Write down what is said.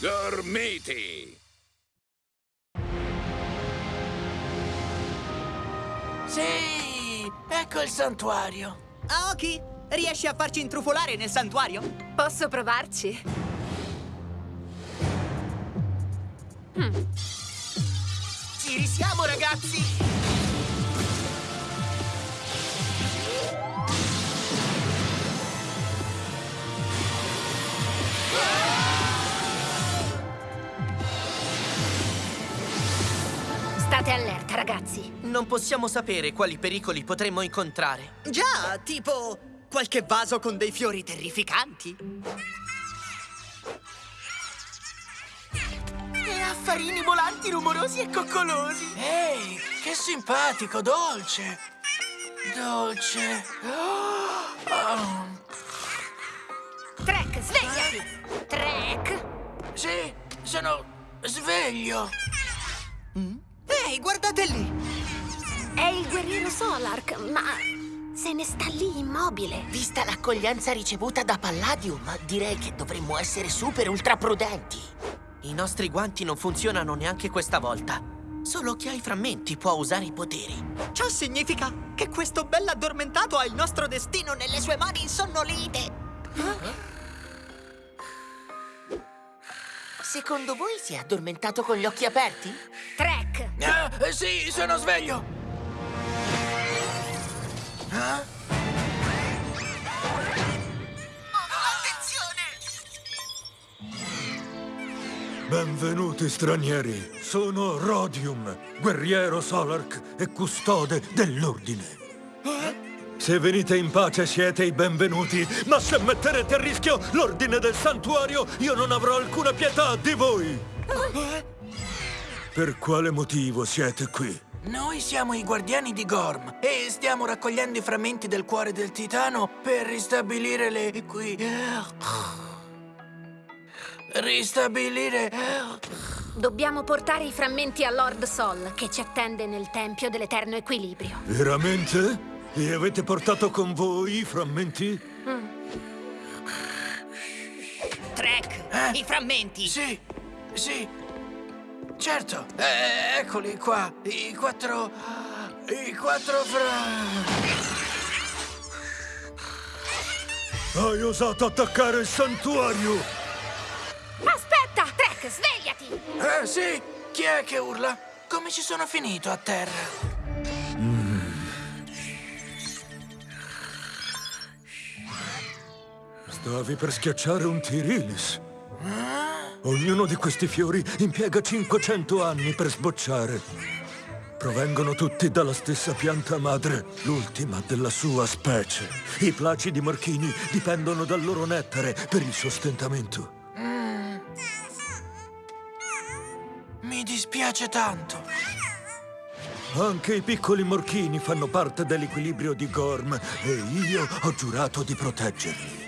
Gormiti! Sì, ecco il santuario. Aoki, riesci a farci intrufolare nel santuario? Posso provarci? Ci risiamo, ragazzi! State allerta, ragazzi. Non possiamo sapere quali pericoli potremmo incontrare. Già, tipo qualche vaso con dei fiori terrificanti. E affarini volanti rumorosi e coccolosi. Ehi, che simpatico, dolce. Dolce. Oh, Trek, svegliati! Trek! sì, sono sveglio. Ehi, guardate lì! È il guerriero Solark, ma se ne sta lì immobile. Vista l'accoglienza ricevuta da Palladium, direi che dovremmo essere super ultra prudenti. I nostri guanti non funzionano neanche questa volta. Solo chi ha i frammenti può usare i poteri. Ciò significa che questo bell'addormentato ha il nostro destino nelle sue mani insonnolite. Secondo voi si è addormentato con gli occhi aperti? Trek! Eh, sì, sono sveglio. Ah? Benvenuti stranieri, sono Rodium, guerriero Solark e custode dell'ordine. Se venite in pace siete i benvenuti, ma se metterete a rischio l'ordine del santuario, io non avrò alcuna pietà di voi. Per quale motivo siete qui? Noi siamo i guardiani di Gorm e stiamo raccogliendo i frammenti del cuore del titano per ristabilire le... qui... Ristabilire... Dobbiamo portare i frammenti a Lord Sol, che ci attende nel Tempio dell'Eterno Equilibrio. Veramente? Li avete portato con voi i frammenti? Trek, Eh? i frammenti. Sì, sì, certo. Eh, eccoli qua, i quattro... I quattro fra... Hai osato attaccare il santuario! Aspetta! Trek, svegliati! Eh, sì, chi è che urla? Come ci sono finito a terra? Stavi per schiacciare un Tirilis. Ognuno di questi fiori impiega 500 anni per sbocciare. Provengono tutti dalla stessa pianta madre, l'ultima della sua specie. I placidi morchini dipendono dal loro nettare per il sostentamento. Mi dispiace tanto. Anche i piccoli morchini fanno parte dell'equilibrio di Gorm e io ho giurato di proteggerli.